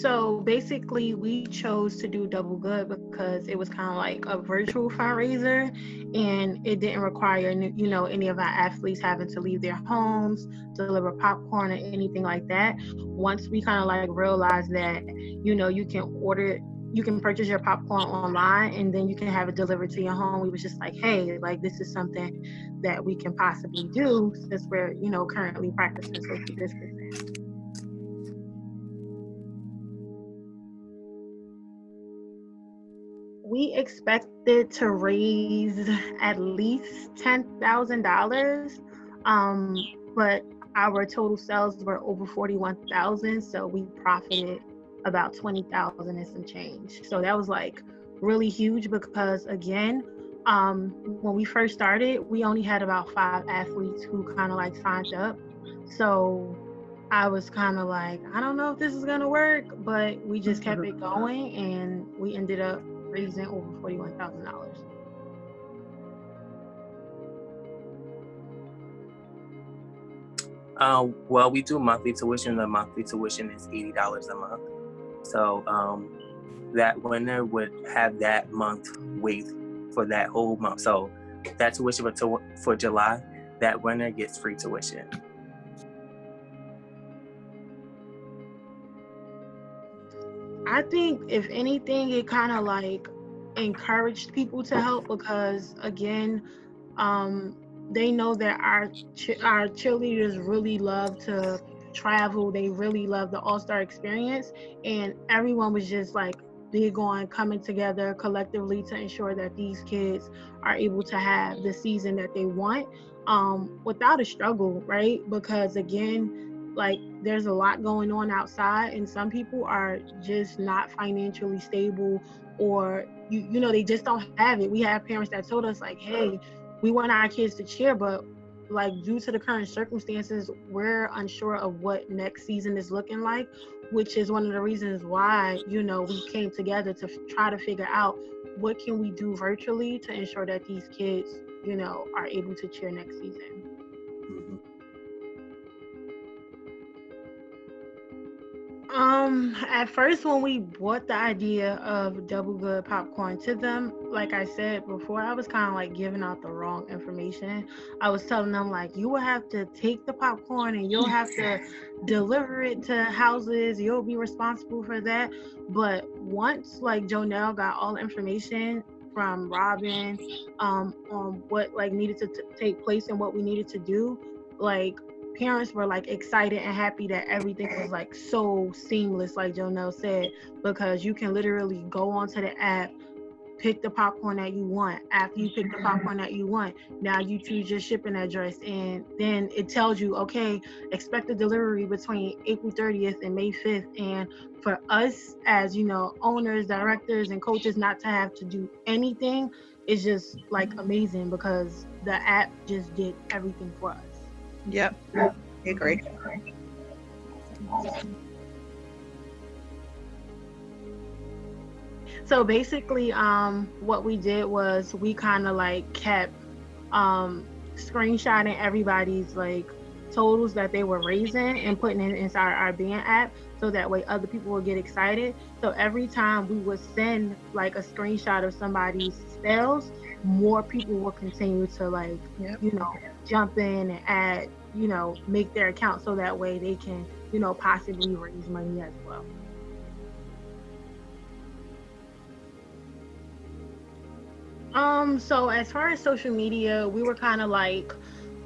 so basically, we chose to do Double Good because it was kind of like a virtual fundraiser, and it didn't require you know any of our athletes having to leave their homes, deliver popcorn or anything like that. Once we kind of like realized that you know you can order you can purchase your popcorn online and then you can have it delivered to your home. We was just like, hey, like this is something that we can possibly do since we're, you know, currently practicing social distancing. We expected to raise at least ten thousand dollars, um, but our total sales were over forty-one thousand, so we profited about twenty thousand and some change. So that was like really huge because again, um, when we first started, we only had about five athletes who kind of like signed up. So I was kind of like, I don't know if this is gonna work, but we just kept it going, and we ended up raising over $41,000. Uh, well, we do monthly tuition. The monthly tuition is eighty dollars a month. So um, that winner would have that month wait for that whole month. So that tuition for, for July, that winner gets free tuition. I think if anything, it kind of like encouraged people to help because again, um, they know that our ch- our cheerleaders really love to travel. They really love the All Star experience, and everyone was just like big on coming together collectively to ensure that these kids are able to have the season that they want um, without a struggle, right? Because again, like there's a lot going on outside and some people are just not financially stable or you you know they just don't have it. We have parents that told us like hey we want our kids to cheer but like due to the current circumstances we're unsure of what next season is looking like which is one of the reasons why you know we came together to f- try to figure out what can we do virtually to ensure that these kids you know are able to cheer next season Um, at first, when we brought the idea of double good popcorn to them, like I said before, I was kind of like giving out the wrong information. I was telling them like, you will have to take the popcorn and you'll have to deliver it to houses. You'll be responsible for that. But once like Jonelle got all the information from Robin um, on what like needed to t- take place and what we needed to do, like parents were like excited and happy that everything was like so seamless, like Jonelle said, because you can literally go onto the app, pick the popcorn that you want. After you pick the popcorn that you want, now you choose your shipping address, and then it tells you, okay, expect the delivery between April 30th and May 5th. And for us, as you know, owners, directors, and coaches, not to have to do anything is just like amazing because the app just did everything for us. Yep. I agree. So basically, um, what we did was we kind of like kept um, screenshotting everybody's like totals that they were raising and putting it inside our band app so that way other people would get excited. So every time we would send like a screenshot of somebody's sales, more people will continue to like, Yep. you know, jump in and add, you know, make their account so that way they can, you know, possibly raise money as well. Um, so as far as social media, we were kind of like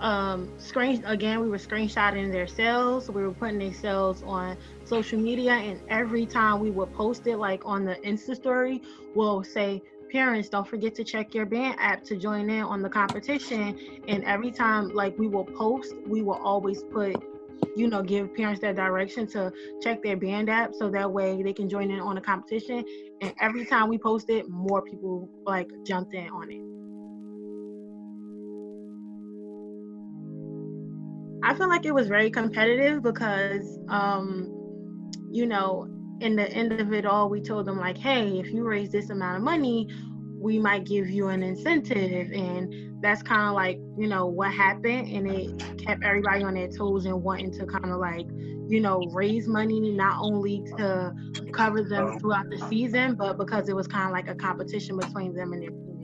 um screen again, we were screenshotting their sales. We were putting their sales on social media and every time we would post it like on the Insta story, we'll say parents don't forget to check your band app to join in on the competition. And every time like we will post we will always put you know give parents that direction to check their band app so that way they can join in on the competition. And every time we post it more people like jumped in on it. I feel like it was very competitive because um you know in the end of it all, we told them like, hey, if you raise this amount of money, we might give you an incentive. And that's kind of like you know what happened and it kept everybody on their toes and wanting to kind of like you know raise money not only to cover them throughout the season but because it was kind of like a competition between them and their teammates.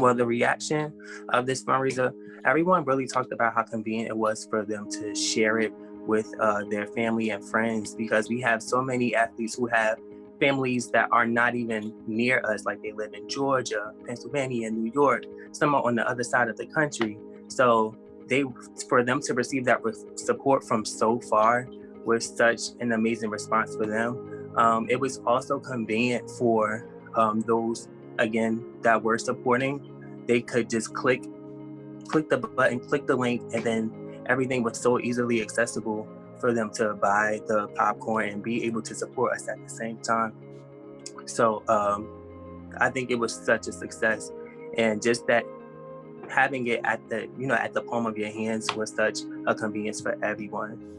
Well the reaction of this fundraiser everyone really talked about how convenient it was for them to share it with uh, their family and friends because we have so many athletes who have families that are not even near us, like they live in Georgia, Pennsylvania, New York, some are on the other side of the country. So they, for them to receive that support from so far was such an amazing response for them. Um, it was also convenient for um, those, again, that were supporting. They could just click, click the button, click the link, and then everything was so easily accessible for them to buy the popcorn and be able to support us at the same time. So um, I think it was such a success. And just that having it at the, you know, at the palm of your hands was such a convenience for everyone.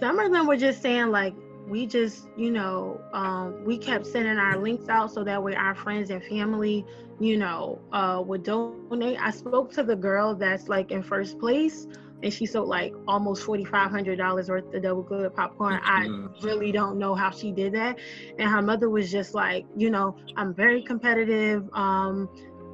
Some of them were just saying like, we just, you know, um, we kept sending our links out so that way our friends and family, you know, uh, would donate. I spoke to the girl that's like in first place and she sold like almost $4,500 worth of double good popcorn. Mm-hmm. I really don't know how she did that. And her mother was just like, you know, I'm very competitive. Um,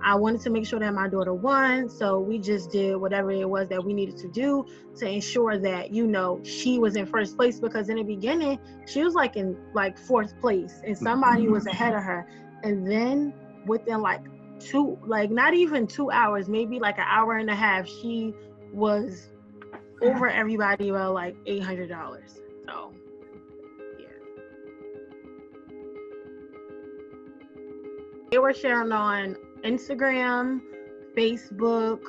I wanted to make sure that my daughter won. So we just did whatever it was that we needed to do to ensure that, you know, she was in first place because in the beginning, she was like in like fourth place and somebody was ahead of her. And then within like two, like not even two hours, maybe like an hour and a half, she was over everybody by like $800. So yeah. They were sharing on Instagram, Facebook,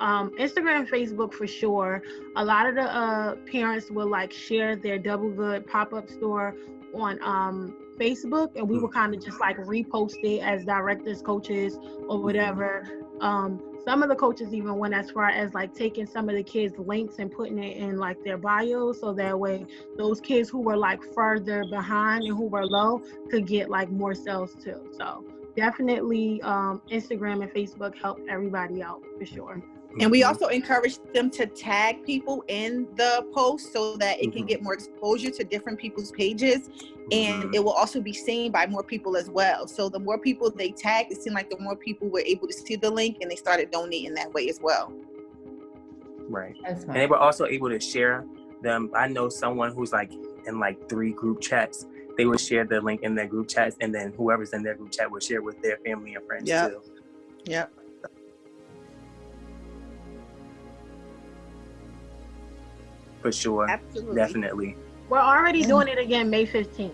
um, Instagram, Facebook for sure. A lot of the uh, parents will like share their Double Good pop up store on um, Facebook, and we will kind of just like repost it as directors, coaches, or whatever. Um, some of the coaches even went as far as like taking some of the kids' links and putting it in like their bio, so that way those kids who were like further behind and who were low could get like more sales too. So definitely um, Instagram and Facebook help everybody out for sure. And we also encourage them to tag people in the post so that it can mm-hmm. get more exposure to different people's pages. And mm-hmm. it will also be seen by more people as well. So the more people they tag, it seemed like the more people were able to see the link and they started donating that way as well. Right. And they were also able to share them. I know someone who's like in like three group chats they would share the link in their group chats, and then whoever's in their group chat would share with their family and friends yep. too. Yep. For sure. Absolutely. Definitely. We're already doing it again May 15th.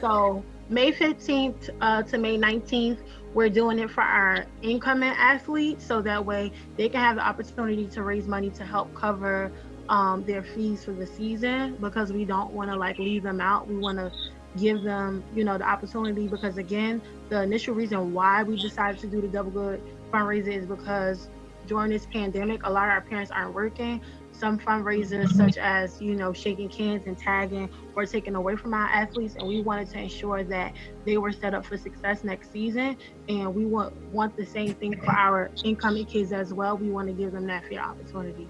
So May 15th uh, to May 19th, we're doing it for our incoming athletes so that way they can have the opportunity to raise money to help cover um, their fees for the season because we don't want to like leave them out. We want to give them, you know, the opportunity because again, the initial reason why we decided to do the Double Good fundraiser is because during this pandemic, a lot of our parents aren't working. Some fundraisers, such as you know, shaking cans and tagging, were taken away from our athletes, and we wanted to ensure that they were set up for success next season. And we want want the same thing for our incoming kids as well. We want to give them that fair opportunity.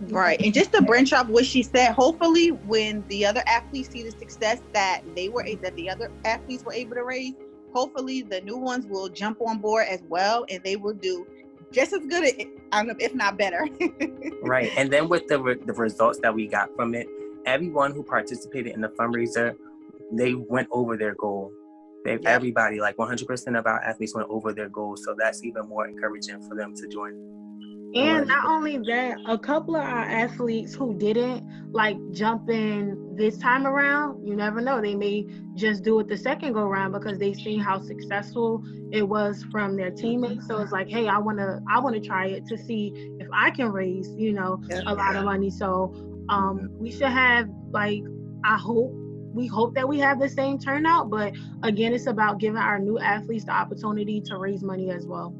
Right. And just to branch off what she said, hopefully when the other athletes see the success that they were that the other athletes were able to raise, hopefully the new ones will jump on board as well and they will do just as good eh, if not better. right. And then with the the results that we got from it, everyone who participated in the fundraiser, they went over their goal. They, yeah. Everybody, like 100% of our athletes went over their goals. So that's even more encouraging for them to join. And not only that, a couple of our athletes who didn't like jump in this time around, you never know. They may just do it the second go around because they seen how successful it was from their teammates. So it's like, hey, I wanna I wanna try it to see if I can raise, you know, a lot of money. So um we should have like I hope we hope that we have the same turnout, but again, it's about giving our new athletes the opportunity to raise money as well.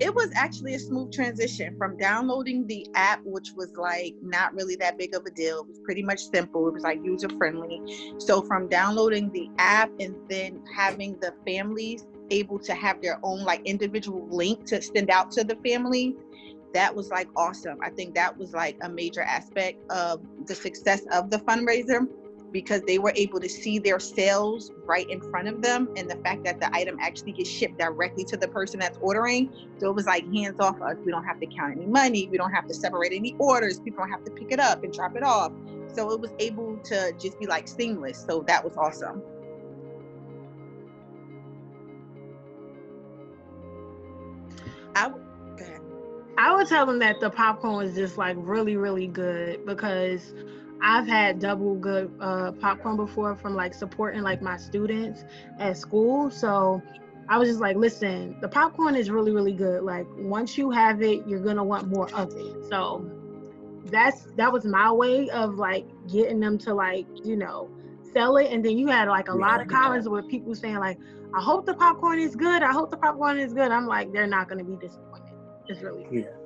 it was actually a smooth transition from downloading the app, which was like not really that big of a deal. It was pretty much simple. It was like user friendly. So from downloading the app and then having the families able to have their own like individual link to send out to the family, that was like awesome. I think that was like a major aspect of the success of the fundraiser because they were able to see their sales right in front of them and the fact that the item actually gets shipped directly to the person that's ordering. So it was like hands off us. We don't have to count any money. We don't have to separate any orders. People don't have to pick it up and drop it off. So it was able to just be like seamless. So that was awesome I would tell them that the popcorn was just like really, really good because I've had double good uh, popcorn before from like supporting like my students at school. So I was just like, listen, the popcorn is really, really good. Like once you have it, you're gonna want more of it. So that's that was my way of like getting them to like, you know, sell it. And then you had like a yeah, lot of comments yeah. with people saying like, I hope the popcorn is good. I hope the popcorn is good. I'm like, they're not gonna be disappointed. It's really good. Yeah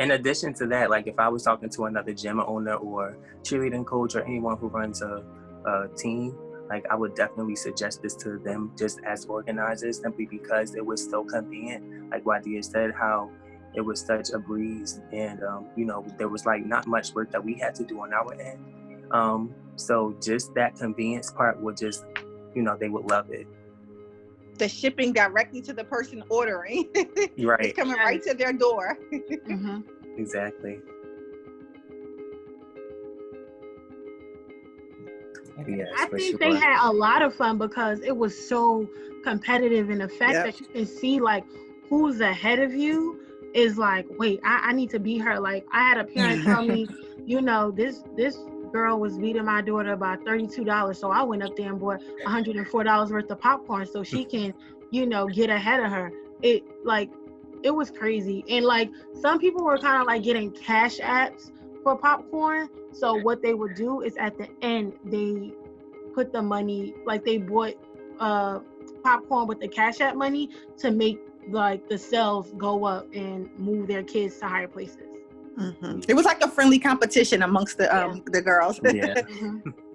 in addition to that, like if I was talking to another gym owner or cheerleading coach or anyone who runs a, a team, like I would definitely suggest this to them just as organizers simply because it was so convenient. Like Wadia said, how it was such a breeze and um, you know there was like not much work that we had to do on our end um, so just that convenience part would just you know they would love it the shipping directly to the person ordering. right. it's coming right to their door. mm-hmm. Exactly. Yes, I think sure. they had a lot of fun because it was so competitive and the fact yep. that you can see like who's ahead of you is like, wait, I, I need to be her. Like I had a parent tell me, you know, this this girl was beating my daughter by $32. So I went up there and bought $104 worth of popcorn so she can, you know, get ahead of her. It like it was crazy. And like some people were kind of like getting cash apps for popcorn. So what they would do is at the end they put the money like they bought uh popcorn with the cash app money to make like the sales go up and move their kids to higher places. Mm-hmm. It was like a friendly competition amongst the um, yeah. the girls. yeah. Mm-hmm.